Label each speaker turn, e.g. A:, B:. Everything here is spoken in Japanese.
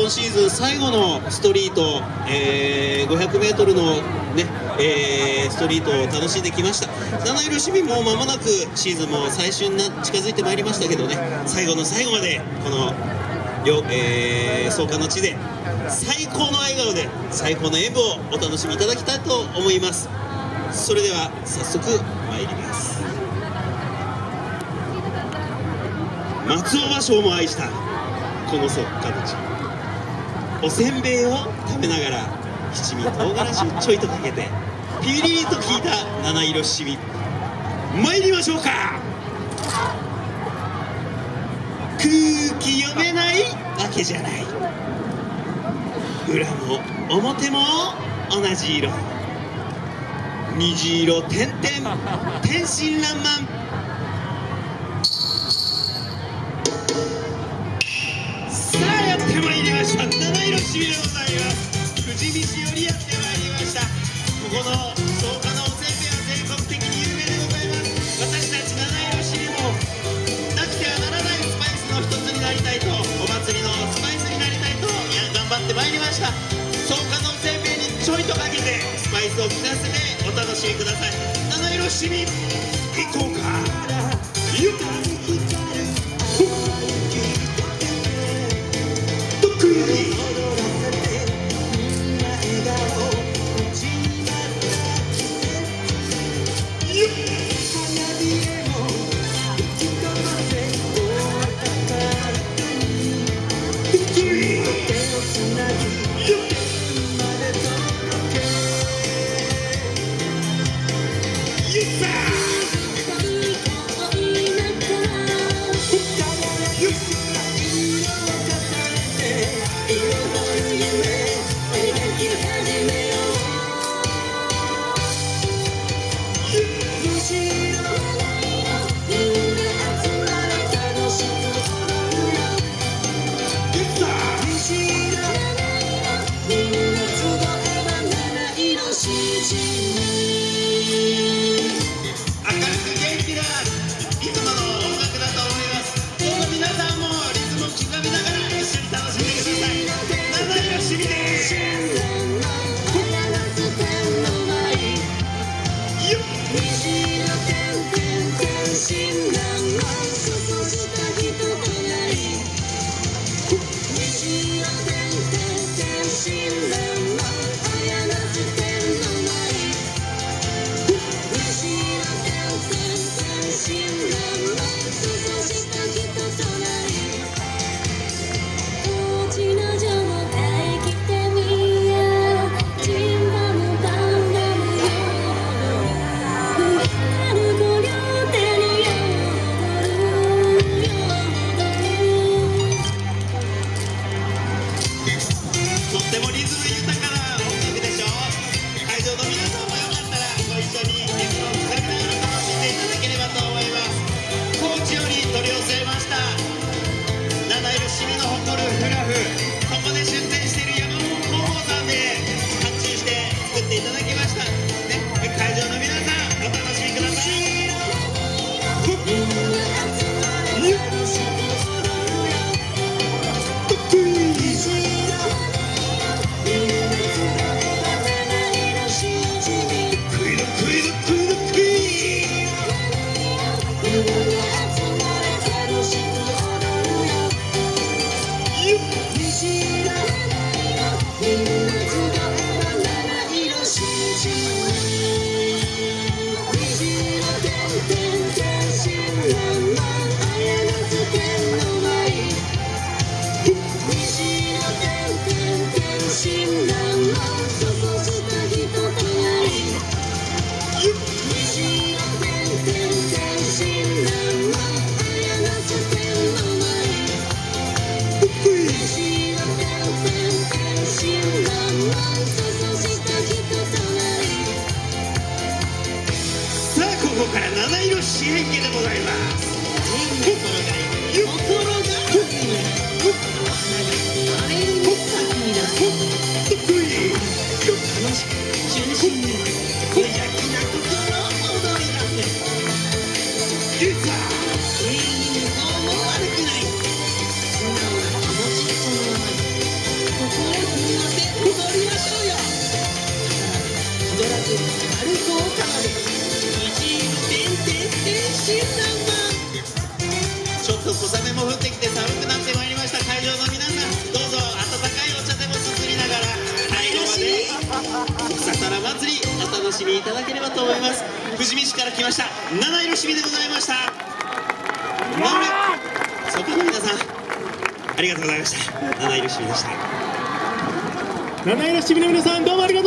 A: 今シーズン最後のストリート、えー、500m の、ねえー、ストリートを楽しんできました。七色市民も間もなくシーズンも最終に近づいてまいりましたけどね。最後の最後までこの両、えー、創価の地で最高の笑顔で最高の演舞をお楽しみいただきたいと思います。それでは早速参ります。松尾芭蕉も愛したこの創価の地おせんべいを食べながら七味唐辛子をちょいとかけてピリリと効いた七色七味。参りましょうか。空気読めないわけじゃない。裏も表も同じ色。虹色点々。天真爛漫。さあやってまいりました。七色しびでございます。富士見市よりやってまいりました。ここの草加のおせんべいは全国的に有名でございます。私たち七色しびもなくてはならないスパイスの一つになりたいとお祭りのスパイスになりたいといや頑張ってまいりました。草加のおせんべいにちょいとかけてスパイスを効かせてお楽しみください。七色しみよざいます。楽しく純真に無邪気な心を踊り出せ
B: 楽しみいただければと思います。富士見市から来ました。七色しみでございました。まるそこの皆さんありがとうございました。七色しみでした。
C: 七色しみの皆さんどうもありがとう